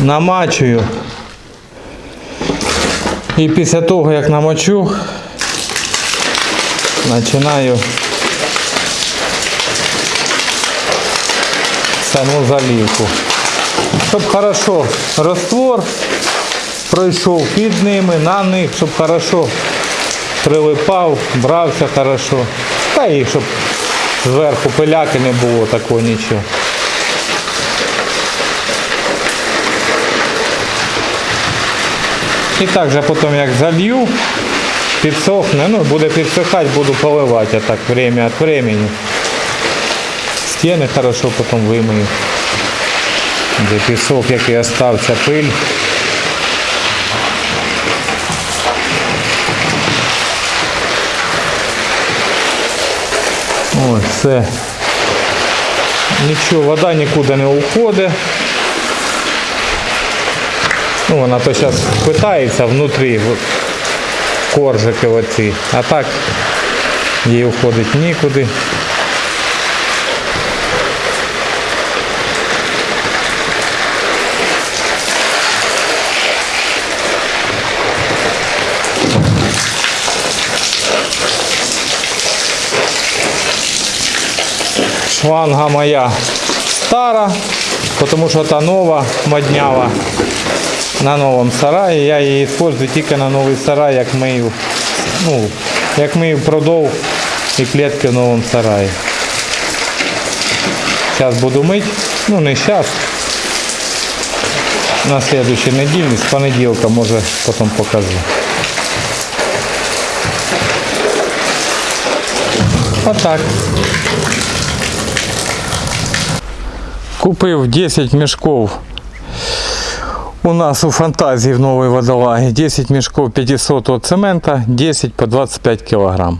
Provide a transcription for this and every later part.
намачую. І після того, як намочу, починаю саму заливку. Щоб хорошо раствор пройшов під ними, на них, щоб хорошо прилипав, брався хорошо. Та і щоб зверху пиляки не було такого нічого. І так же потім як залью, підсохне, ну буде підсихати, буду поливати а так время від времени. Стіни хорошо потім вимию. Де пісок, який остався пиль. Ось все. Нічого, вода нікуди не уходить. Ну, вона то зараз питається внутрі в коржики оці, а так їй уходить нікуди. Шланга моя стара, тому що та нова моднява на новому сараї. Я її використовую тільки на новий сарай, як мию, ну, як мию продов і клітки в новому сараї. Зараз буду мити, ну не зараз. На слідуючій неділі, з понеділка, може потім покажу. Отак. Купив 10 мішків у нас у фантазії в новій водолагі 10 мішків 500 цемента, 10 по 25 кг.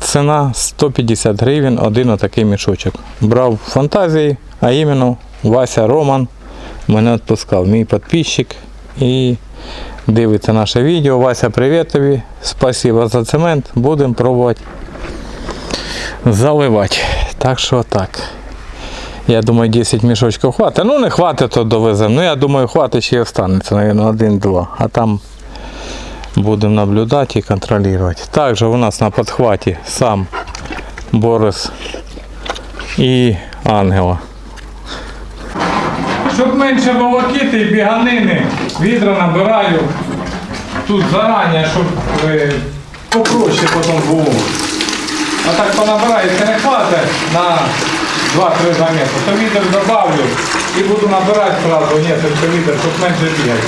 Ціна 150 гривень, один отакий мішочок. Брав фантазії, а іменно Вася Роман мене відпускав, мій підписчик і дивиться наше відео. Вася, привіт тобі. Спасибо за цемент. Будемо пробувати заливати. Так що так. Я думаю, 10 мішочків хватить. Ну не хватить, то довеземо. Ну я думаю, хватить ще й останеться, мабуть, один-два. А там будемо наблюдати і контролювати. Також у нас на підхваті сам Борис і Ангела. Щоб менше волокіти і біганини, відра набираю тут зарані, щоб е, попроще потім було. А так понабирається не хватить на 2-3 замети, то літр добавлю і буду набирати сразу несколько літрів, щоб менше бігати.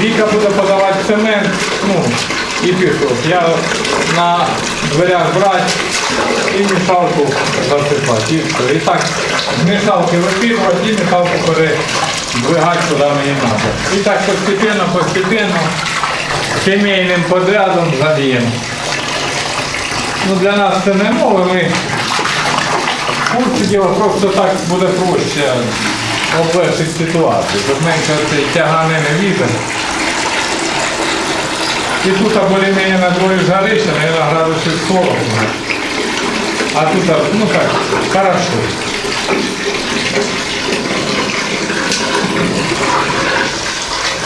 Віка буде подавати цемент, ну, і пішов. Я на дверях брати і мішалку засипати. І, і так з мішалки випітувати і мішалку передвигати куди мені треба. І так постепенно, постепенно, сімейним подрядом заліємо. Ну, для нас це не нове, ми Курсі діло просто так буде проще облегшити ситуацію, щоб менше тяганини вітер. І тут більш-менш на дворі жарище, мабуть, градусів 40. А тут, ну так, хорошо.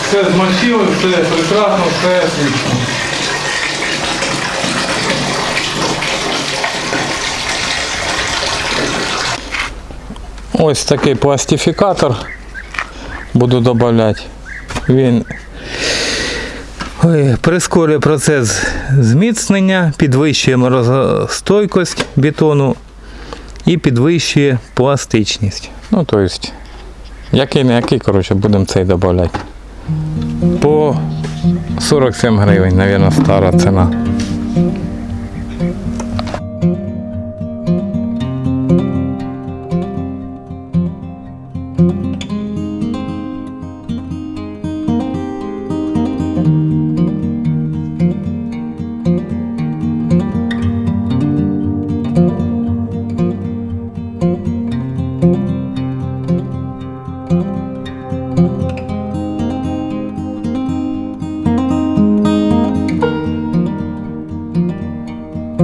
Все змочили, все прекрасно, все отлично. Ось такий пластифікатор буду додавати. Він прискорює процес зміцнення, підвищує морозостойкість бетону і підвищує пластичність. Ну, тобто, який не який, коротше, будемо цей додавати. По 47 гривень, мабуть, стара ціна.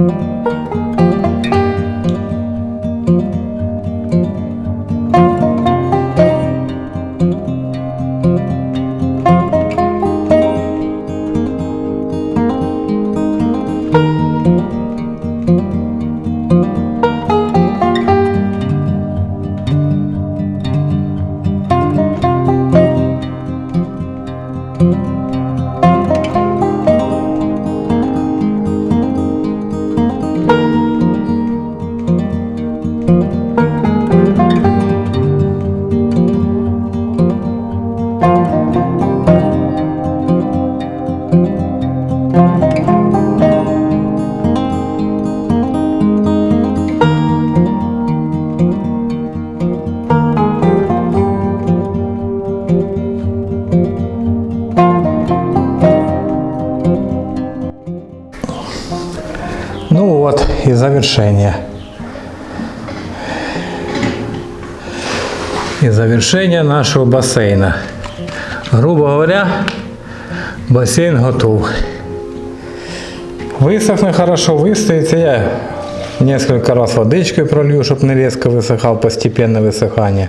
Música завершение. И завершение нашего бассейна. Грубо говоря, бассейн готов. Высохне хорошо, выстоится. Я несколько раз водичкой пролью, чтобы не резко высыхал, постепенное высыхание.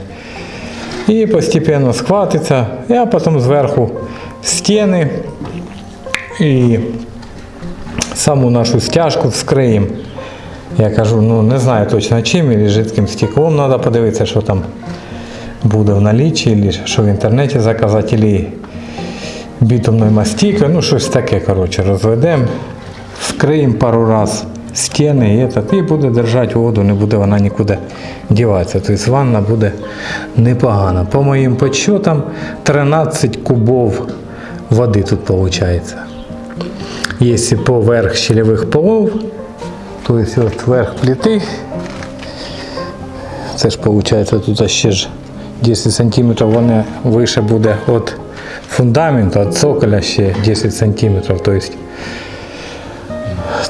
І постепенно схватиться, а потім зверху стіни і саму нашу стяжку вскриємо. Я кажу, ну не знаю точно чим, і жидким стеклом треба подивитися, що там буде в налічі, або що в інтернеті заказати, або бітумною мастікою, ну щось таке, коротше, розведемо, вскриємо пару раз стіни і, этот, і буде держати воду, не буде вона нікуди діватися. Тобто ванна буде непогана. По моїм підсчетам 13 кубов води тут виходить. Якщо поверх щелевих полов, то есть от верх це ж виходить тут ще ж 10 см вони вище буде від фундаменту, від цоколя ще 10 см. Есть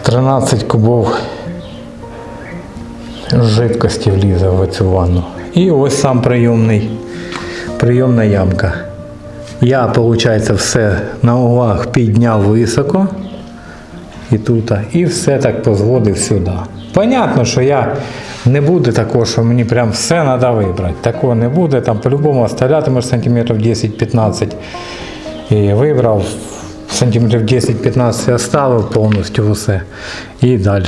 13 кубов жидкості влізе в цю ванну. І ось сам прийомний, прийомна ямка. Я, виходить, все на углах підняв високо. І тут, і все так позводив сюди. Понятно, що я не буде такого, що мені прям все треба вибрати. Такого не буде. Там по-любому оставлятимеш сантиметрів 10-15. І вибрав сантиметрів 10-15 оставив повністю все. І далі.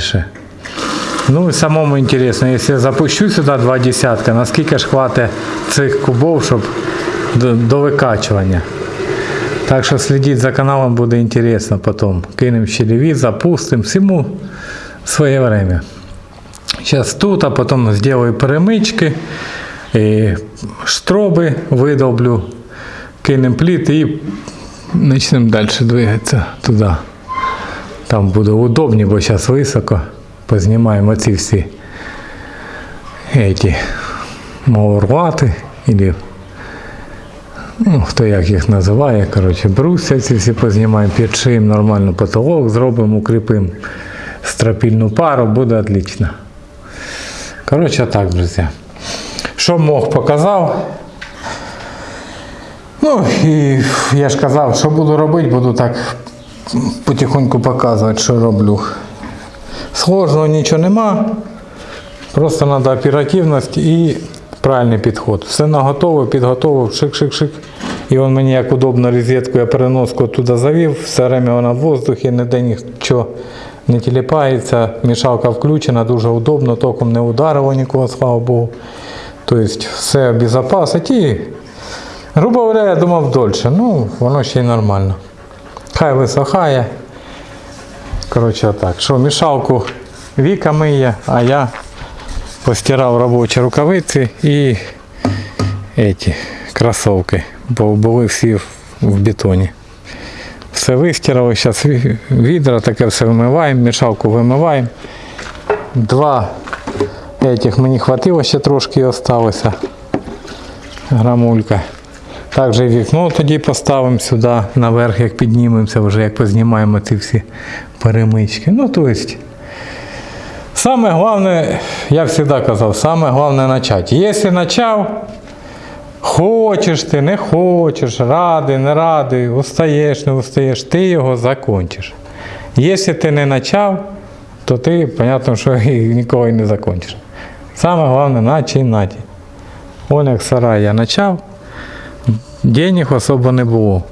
Ну і самому інтересно, якщо я запущу сюди два десятка, наскільки ж хватить цих кубов, щоб до, до викачування. Так що слідіть за каналом, буде інтересно потім. Кинемо щелеві, запустимо, всьому своє время. Зараз тут, а потім зроблю перемички, і штроби видолблю, кинемо пліт і почнемо далі двигатися туди. Там буде удобні, бо зараз високо. Познімаємо ці всі эти маурвати, или ну, хто як їх називає, коротше, брусся ці всі познімаємо, підшиємо нормально потолок, зробимо, укріпимо стропільну пару, буде отлично. Коротше, так, друзі. Що мог, показав. Ну і я ж казав, що буду робити, буду так потихоньку показувати, що роблю. Сложного нічого нема. Просто треба оперативність і правильний підход. Все наготово, підготовив, шик-шик-шик. І він мені як удобно розетку, я переноску туди завів, все время вона в воздухі, ніде нічого не тіліпається, мішалка включена, дуже удобно, током не ударило нікого, слава Богу. Тобто все обезопасить і, грубо говоря, я думав дольше. Ну, воно ще й нормально. Хай висохає. Коротше, так. Що, мішалку Віка миє, а я постирав робочі рукавиці і эти кросовки, бо були всі в бетоні. Все вистирали, зараз відра, таке все вимиваємо, мішалку вимиваємо. Два этих мені хватило ще трошки осталося. Грамулька. Також і вікно тоді поставимо сюди наверх, як піднімемося, вже як познімаємо ці всі перемички. Ну, то есть, саме головне, я завжди казав, саме головне почати. Якщо почав, хочеш ти, не хочеш, радий, не радий, устаєш, не устаєш, ти його закончиш. Якщо ти не почав, то ти, зрозуміло, що і ніколи не закончиш. Саме головне починати. Он як сарай я почав. Денег особо не було.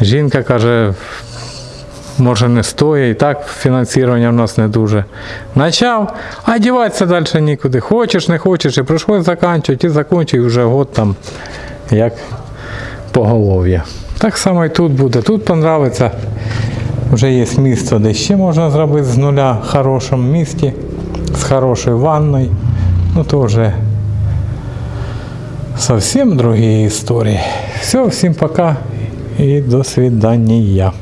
Жінка каже, може не стоїть, і так фінансування в нас не дуже. Начав, а діватися далі нікуди. Хочеш, не хочеш, і прийшлось закінчувати, і закінчуй вже год там, як поголов'я. Так само і тут буде. Тут подобається. Вже є місце, де ще можна зробити з нуля в хорошому місті, з хорошою ванною. Ну то вже совсем другие истории. Все, всем пока и до свидания.